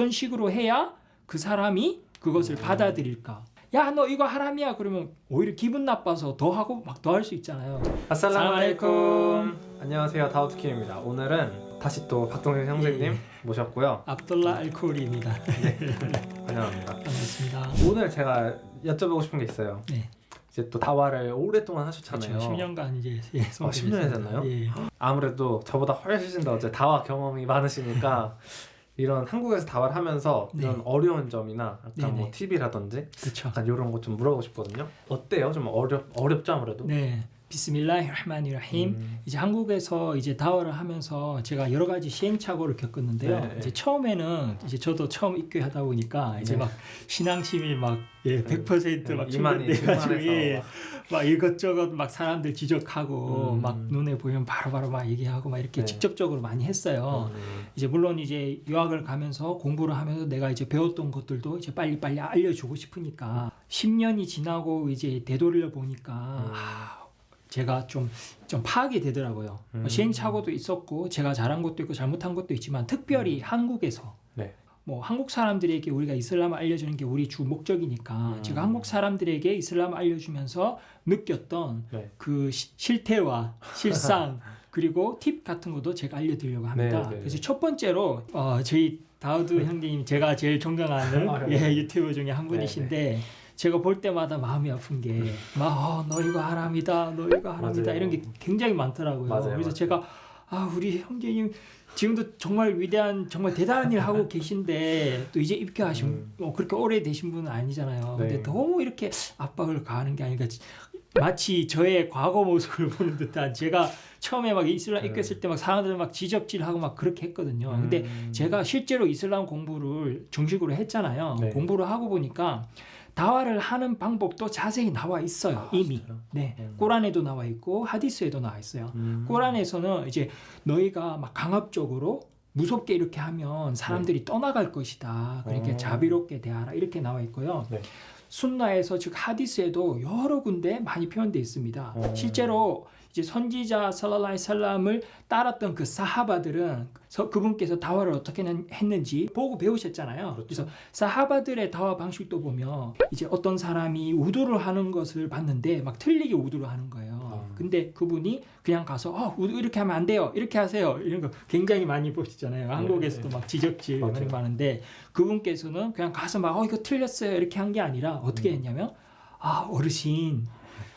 어떤 식으로 해야 그 사람이 그것을 받아들일까? 야 너 이거 하람이야 그러면 오히려 기분 나빠서 더 하고 막 더 할 수 있잖아요. 아살라무알레이쿰 안녕하세요 다우트킴입니다 오늘은 다시 또 박동현 형제님 예. 모셨고요 압돌라 알코올입니다. 환영합니다 반갑습니다. 오늘 제가 여쭤보고 싶은 게 있어요 네. 이제 또 다와를 오랫동안 하셨잖아요 그렇죠. 10년간 이제 예, 아, 10년 했었나요? 예. 아무래도 저보다 훨씬 더 이제 다와 경험이 많으시니까 이런 한국에서 다와를 하면서 네. 이런 어려운 점이나 약간 네네. 뭐 팁이라든지 그렇죠. 약간 이런 거 좀 물어보고 싶거든요 어때요? 좀 어렵, 어렵죠 아무래도? 네. 비스밀라히라흐마니라힘. 음. 이제 한국에서 이제 다워를 하면서 제가 여러 가지 시행착오를 겪었는데요. 네. 이제 처음에는 이제 저도 처음 입교하다 보니까 이제 네. 막 신앙심이 막 예, 100%막 네, 충족돼가지고 충만해서 예, 막 이것저것 막 사람들 지적하고 음. 막 눈에 보이면 바로바로 막 얘기하고 막 이렇게 네. 직접적으로 많이 했어요. 음. 이제 물론 이제 유학을 가면서 공부를 하면서 내가 이제 배웠던 것들도 이제 빨리 빨리 알려주고 싶으니까 10년이 지나고 이제 되돌려 보니까 음. 아, 제가 좀, 좀 파악이 되더라고요. 음. 뭐 시행착오도 있었고 제가 잘한 것도 있고 잘못한 것도 있지만 특별히 한국에서 네. 뭐 한국 사람들에게 우리가 이슬람을 알려주는 게 우리 주 목적이니까 음. 제가 한국 사람들에게 이슬람을 알려주면서 느꼈던 네. 그 시- 실태와 실상 그리고 팁 같은 것도 제가 알려드리려고 합니다. 네, 네. 그래서 첫 번째로 어, 저희 다우드 형님 제가 제일 존경하는 아, 네. 예, 유튜브 중에 한 분이신데 제가 볼 때마다 마음이 아픈 게막너 이거 하람이다, 너 이거 하람이다 맞아요. 이런 게 굉장히 많더라고요. 맞아요, 그래서 맞아요. 제가 아 우리 형제님 지금도 정말 위대한 정말 대단한 일 하고 계신데 또 이제 입교하신 음. 뭐 그렇게 오래 되신 분은 아니잖아요. 네. 근데 너무 이렇게 압박을 가하는 게 아닌가 마치 저의 과거 모습을 보는 듯한 제가 처음에 막 이슬람 네. 입겼을 때 막 사람들 막 지적질하고 막 그렇게 했거든요. 근데 음. 제가 실제로 이슬람 공부를 정식으로 했잖아요. 네. 공부를 하고 보니까 다와를 하는 방법도 자세히 나와 있어요. 아, 이미. 진짜요? 네. 음. 꼬란에도 나와 있고 하디스에도 나와 있어요. 음. 꼬란에서는 이제 너희가 막 강압적으로 무섭게 이렇게 하면 사람들이 떠나갈 것이다. 그러니까 네. 어. 자비롭게 대하라. 이렇게 나와 있고요. 네. 순나에서 즉 하디스에도 여러 군데 많이 표현되어 있습니다. 어. 실제로 이제 선지자 살랄라히 살람을 따랐던 그 사하바들은 서- 그분께서 다화를 어떻게 는- 했는지 보고 배우셨잖아요. 그렇죠. 그래서 사하바들의 다화 방식도 보면 이제 어떤 사람이 우두를 하는 것을 봤는데 막 틀리게 우두를 하는 거예요. 아. 근데 그분이 그냥 가서 어, 이렇게 하면 안 돼요. 이렇게 하세요. 이런 거 굉장히 많이 보시잖아요. 한국에서도 막 지적질 맞아요. 많이 많은데 그분께서는 그냥 가서 막 어 이거 틀렸어요. 이렇게 한 게 아니라 어떻게 음. 했냐면 아 어르신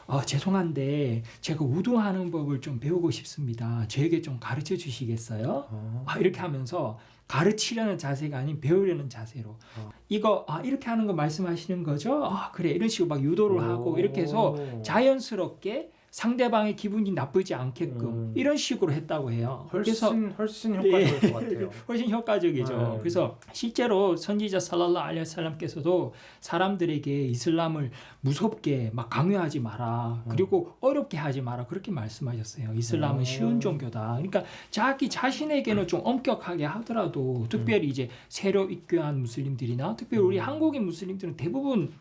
어, 죄송한데 제가 우두하는 법을 좀 배우고 싶습니다. 저에게 좀 가르쳐 주시겠어요? 어. 아, 이렇게 하면서 가르치려는 자세가 아닌 배우려는 자세로 어. 이거 아 이렇게 하는 거 말씀하시는 거죠? 아 그래 이런 식으로 막 유도를 하고 오. 이렇게 해서 자연스럽게 상대방의 기분이 나쁘지 않게끔 음. 이런 식으로 했다고 해요. 훨씬 훨씬 효과적일 것 같아요. 훨씬 효과적이죠. 네. 그래서 실제로 선지자 살랄라 알레살람께서도 사람들에게 이슬람을 무섭게 막 강요하지 마라. 그리고 어렵게 하지 마라. 그렇게 말씀하셨어요. 이슬람은 음. 쉬운 종교다. 그러니까 자기 자신에게는 좀 엄격하게 하더라도 특별히 이제 새로 입교한 무슬림들이나 특별히 우리 음. 한국인 무슬림들은 대부분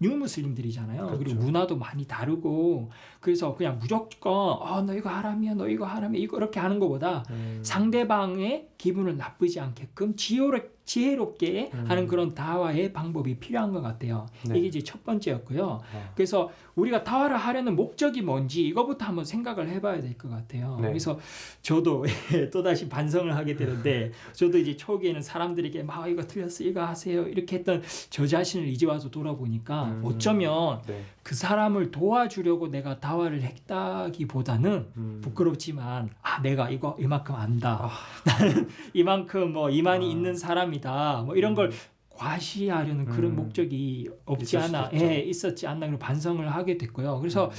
new 무슬림들이잖아요. 그리고 그렇죠. 문화도 많이 다르고 그래서 그냥 무조건 어, 너 이거 하람이야, 너 이거 하람이야, 이거 이렇게 하는 것보다 음. 상대방의 기분을 나쁘지 않게끔 지혜롭, 지혜롭게 음. 하는 그런 다와의 방법이 필요한 것 같아요. 네. 이게 이제 첫 번째였고요. 어. 그래서 우리가 다와를 하려는 목적이 뭔지 이거부터 한번 생각을 해봐야 될 것 같아요. 네. 그래서 저도 또다시 반성을 하게 되는데 저도 이제 초기에는 사람들에게 막 이거 틀렸어 이거 하세요 이렇게 했던 저 자신을 이제 와서 돌아보니까 음. 어쩌면 네. 그 사람을 도와주려고 내가 다화를 했다기보다는 음. 부끄럽지만 아 내가 이거 이만큼 안다 아. 나는 이만큼 뭐 이만이 아. 있는 사람 이다 뭐 이런 걸 음. 과시하려는 그런 음. 목적이 없지 않아. 예, 있었지 않나 그런 반성을 하게 됐고요 그래서 음.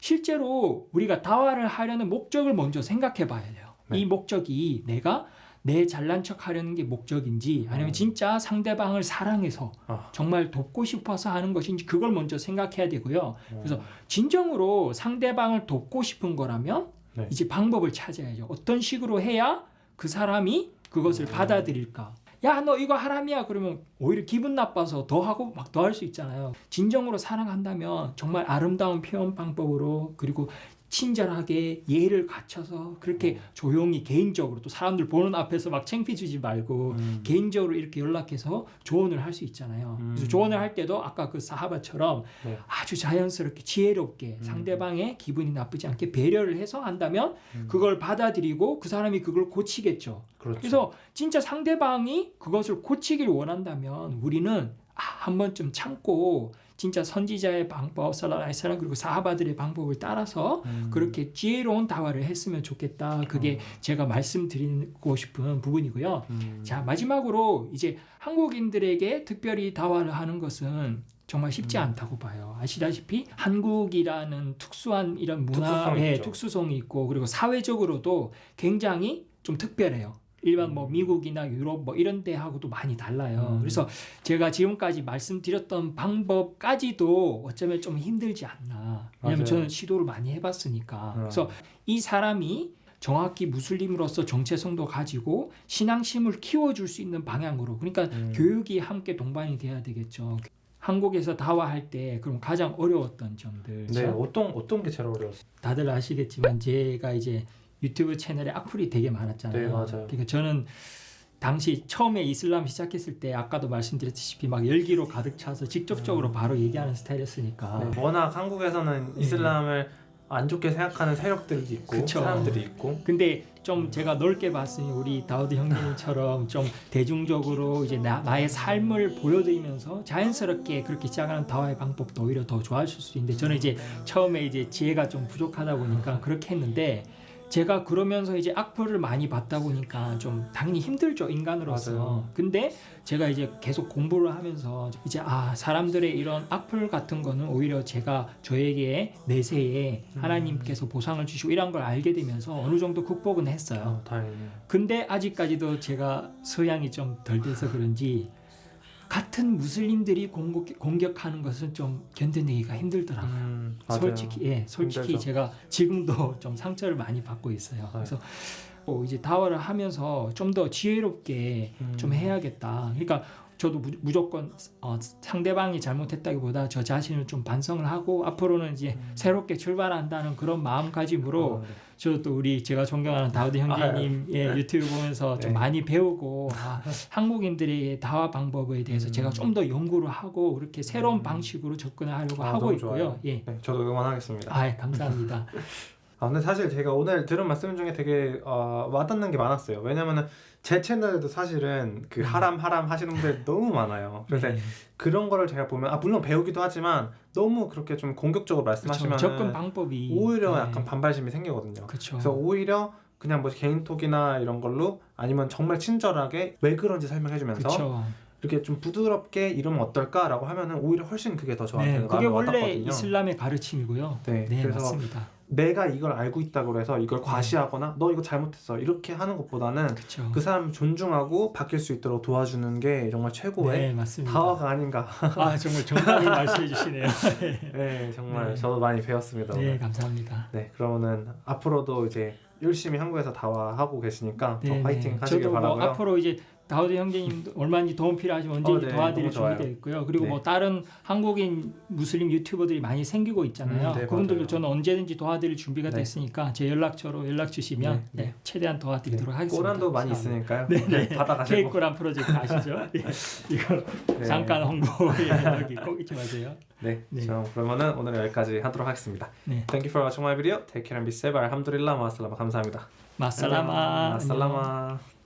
실제로 우리가 다화를 하려는 목적을 먼저 생각해 봐야 돼요 네. 이 목적이 내가 내 잘난 척 하려는 게 목적인지 아니면 음. 진짜 상대방을 사랑해서 아. 정말 돕고 싶어서 하는 것인지 그걸 먼저 생각해야 되고요 그래서 어. 진정으로 상대방을 돕고 싶은 거라면 네. 이제 방법을 찾아야죠. 어떤 식으로 해야 그 사람이 그것을 음. 받아들일까? 야, 너 이거 하람이야. 그러면 오히려 기분 나빠서 더 하고 막 더 할 수 있잖아요. 진정으로 사랑한다면 정말 아름다운 표현 방법으로 그리고 친절하게 예를 갖춰서 그렇게 조용히 개인적으로 또 사람들 보는 앞에서 막 창피 주지 말고 음. 개인적으로 이렇게 연락해서 조언을 할 수 있잖아요. 그래서 음. 조언을 할 때도 아까 그 사하바처럼 네. 아주 자연스럽게 지혜롭게 음. 상대방의 기분이 나쁘지 않게 배려를 해서 한다면 음. 그걸 받아들이고 그 사람이 그걸 고치겠죠. 그렇죠. 그래서 진짜 상대방이 그것을 고치길 원한다면 우리는 아, 한 번쯤 참고 진짜 선지자의 방법, 살라라이사람 그리고 사하바들의 방법을 따라서 음. 그렇게 지혜로운 다화를 했으면 좋겠다. 그게 제가 말씀드리고 싶은 부분이고요. 음. 자 마지막으로 이제 한국인들에게 특별히 다화를 하는 것은 정말 쉽지 음. 않다고 봐요. 아시다시피 한국이라는 특수한 이런 문화의 있죠. 특수성이 있고 그리고 사회적으로도 굉장히 좀 특별해요. 일반 뭐 음. 미국이나 유럽 뭐 이런 데하고도 많이 달라요. 음. 그래서 제가 지금까지 말씀드렸던 방법까지도 어쩌면 좀 힘들지 않나. 왜냐면. 저는 시도를 많이 해봤으니까. 어. 그래서 이 사람이 정확히 무슬림으로서 정체성도 가지고 신앙심을 키워줄 수 있는 방향으로 그러니까 음. 교육이 함께 동반이 돼야 되겠죠. 한국에서 다화할 때 그럼 가장 어려웠던 점들 네, 어떤 어떤 게 제일 어려웠어요? 다들 아시겠지만 제가 이제 유튜브 채널에 악플이 되게 많았잖아요. 네, 맞아요. 그러니까 저는 당시 처음에 이슬람 시작했을 때 아까도 말씀드렸다시피 막 열기로 가득 차서 직접적으로 음. 바로 얘기하는 스타일이었으니까 네, 워낙 한국에서는 네. 이슬람을 안 좋게 생각하는 세력들이 있고 그쵸. 사람들이 있고 근데 좀 제가 넓게 봤으니 우리 다우드 형님처럼 좀 대중적으로 이제 나, 나의 삶을 보여드리면서 자연스럽게 그렇게 시작하는 다와의 방법도 오히려 더 좋아하실 수 있는데 저는 이제 처음에 이제 지혜가 좀 부족하다 보니까 그렇게 했는데 제가 그러면서 이제 악플을 많이 받다 보니까 좀 당연히 힘들죠 인간으로서 맞아요. 근데 제가 이제 계속 공부를 하면서 이제 아 사람들의 이런 악플 같은 거는 오히려 제가 저에게 내세에 음. 하나님께서 보상을 주시고 이런 걸 알게 되면서 어느 정도 극복은 했어요 어. 근데 아직까지도 제가 소양이 좀 덜 돼서 그런지 같은 무슬림들이 공격, 공격 하는 것은 좀 견뎌내기가 힘들더라고요 음. 솔직히 예 솔직히 힘들죠. 제가 지금도 좀 상처를 많이 받고 있어요. 그래서 뭐 이제 다화를 하면서 좀 더 지혜롭게 음. 좀 해야겠다. 그러니까 저도 무, 무조건 어, 상대방이 잘못했다기보다 저 자신을 좀 반성을 하고 앞으로는 이제 음. 새롭게 출발한다는 그런 마음가짐으로 어, 네. 저도 우리 제가 존경하는 다우드 형제님의 유튜브 보면서 좀 네. 많이 배우고 아, 한국인들의 다화 방법에 대해서 음. 제가 좀 더 연구를 하고 그렇게 새로운 음. 방식으로 접근하려고 아, 하고 있고요. 좋아요. 예. 네, 저도 응원하겠습니다. 아, 감사합니다. 아 근데 사실 제가 오늘 들은 말씀 중에 되게 어, 와닿는 게 많았어요. 왜냐면은 제 채널에도 사실은 그 음. 하람 하람 하시는 분들 너무 많아요. 그래서 네. 그런 거를 제가 보면 아 물론 배우기도 하지만 너무 그렇게 좀 공격적으로. 말씀하시면 접근 방법이 오히려 네. 약간 반발심이 생기거든요. 그렇죠. 그래서 오히려 그냥 뭐 개인톡이나 이런 걸로 아니면 정말 친절하게 왜 그런지 설명해주면서. 이렇게 좀 부드럽게 이러면 어떨까라고 하면은 오히려 훨씬 그게 더 저한테 네, 는 그게 원래 와닿거든요. 이슬람의 가르침이고요. 네, 네, 그래서 맞습니다. 내가 이걸 알고 있다고 해서 이걸 네. 과시하거나 너 이거 잘못했어 이렇게 하는 것보다는 그렇죠. 그 사람을 존중하고 바뀔 수 있도록 도와주는 게 정말 최고의 네. 다화가 아닌가. 아, 정말 정답을 말씀해 주시네요. 네, 정말 네. 저도 많이 배웠습니다. 네, 오늘. 감사합니다. 네, 그러면은 앞으로도 이제 열심히 한국에서 다화하고 계시니까 더 네, 파이팅 네. 하시길 저도 뭐 바라고요. 앞으로 이제 다우드 형제님 얼마든지 도움 필요하시면 언제든지 어, 네, 도와드릴. 준비되어 있고요. 그리고 네. 뭐 다른 한국인 무슬림 유튜버들이 많이 생기고 있잖아요. 음, 네, 그분들도. 저는 언제든지 도와드릴 준비가 네. 됐으니까 제 연락처로 연락 주시면 네, 네. 네, 최대한 도와드리도록 하겠습니다. 꼬란도 많이. 있으니까요. 네, 네. 받아가시고. 케이크란 프로젝트 아시죠? 예. 이거 네. 잠깐 홍보에 여기 꼭 잊지 마세요. 네, 네. 자, 그러면은 오늘 여기까지 하도록 하겠습니다. 네. Thank you for watching my video. Take care and be safe. 알함두릴라 마슬라마 감사합니다. 마살라마. 마살라마.